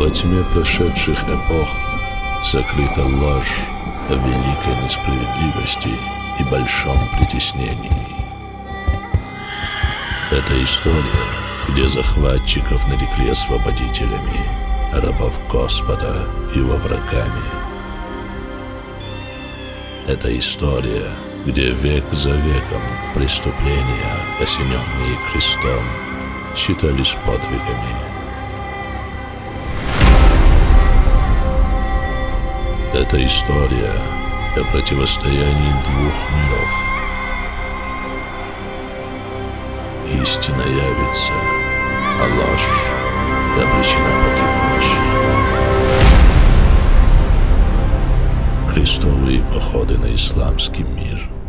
Во тьме прошедших эпох закрыта ложь о великой несправедливости и большом притеснении. Это история, где захватчиков нарекли освободителями, рабов Господа его врагами. Это история, где век за веком преступления, осененные крестом, считались подвигами. Это история о противостоянии двух миров. Истина явится, а ложь обречена погибнуть. Крестовые походы на исламский мир.